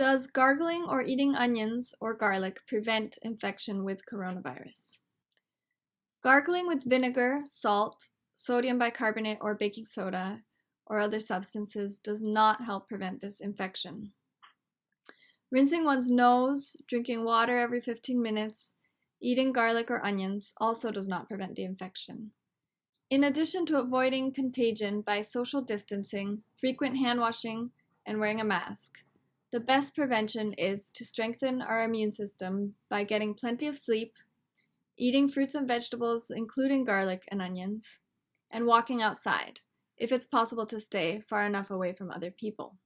Does gargling or eating onions or garlic prevent infection with coronavirus? Gargling with vinegar, salt, sodium bicarbonate, or baking soda or other substances does not help prevent this infection. Rinsing one's nose, drinking water every 15 minutes, eating garlic or onions also does not prevent the infection. In addition to avoiding contagion by social distancing, frequent hand washing, and wearing a mask, the best prevention is to strengthen our immune system by getting plenty of sleep, eating fruits and vegetables, including garlic and onions, and walking outside, if it's possible to stay far enough away from other people.